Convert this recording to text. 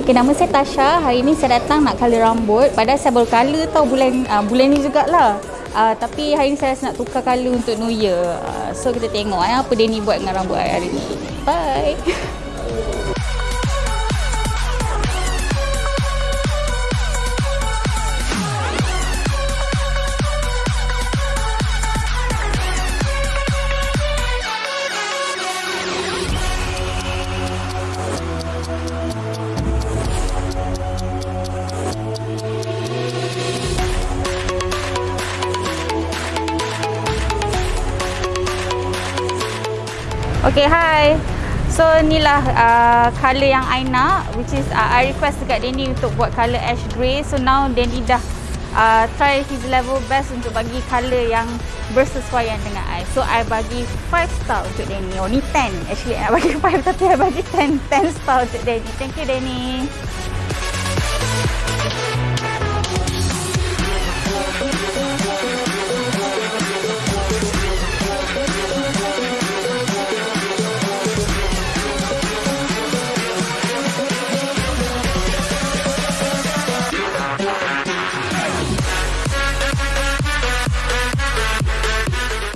Okay, nama saya Tasha. Hari ni saya datang nak color rambut. Padahal saya baru color tau bulan uh, bulan ni jugalah. Uh, tapi hari ni saya rasa nak tukar color untuk New Year. Uh, so kita tengok eh, apa Denny buat dengan rambut hari ni. Bye. Okay, hi. So, inilah uh, colour yang I nak which is uh, I request dekat Danny untuk buat colour ash grey. So, now Danny dah uh, try his level best untuk bagi colour yang bersesuaian dengan I. So, I bagi 5 star untuk Danny. Oh, ni 10. Actually, I bagi 5 tapi I bagi 10, 10 star untuk Danny. Thank you, Danny.